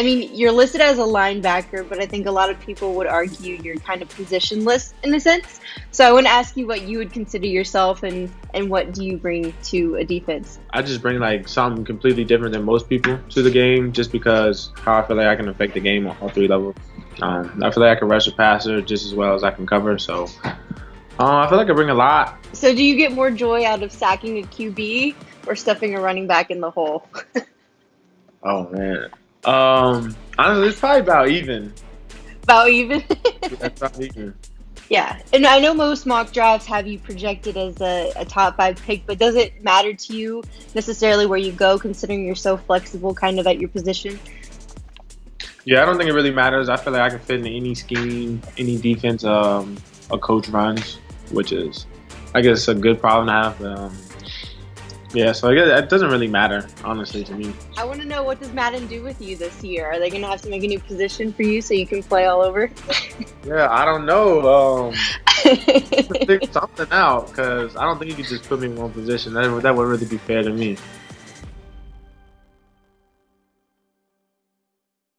I mean, you're listed as a linebacker, but I think a lot of people would argue you're kind of positionless in a sense. So I want to ask you what you would consider yourself and and what do you bring to a defense? I just bring like something completely different than most people to the game, just because how I feel like I can affect the game on all three levels. Um, I feel like I can rush a passer just as well as I can cover. So uh, I feel like I bring a lot. So do you get more joy out of sacking a QB or stuffing a running back in the hole? oh man. Um, honestly, it's probably about even. About even. yeah, about even. Yeah, and I know most mock drafts have you projected as a, a, top five pick, but does it matter to you necessarily where you go, considering you're so flexible, kind of at your position? Yeah, I don't think it really matters. I feel like I can fit in any scheme, any defense um, a coach runs, which is, I guess, a good problem to have. Um, yeah, so I guess it doesn't really matter, honestly, to me. I want to know what does Madden do with you this year? Are they going to have to make a new position for you so you can play all over? yeah, I don't know. Um, figure something out because I don't think you could just put me in one position. That, that would really be fair to me.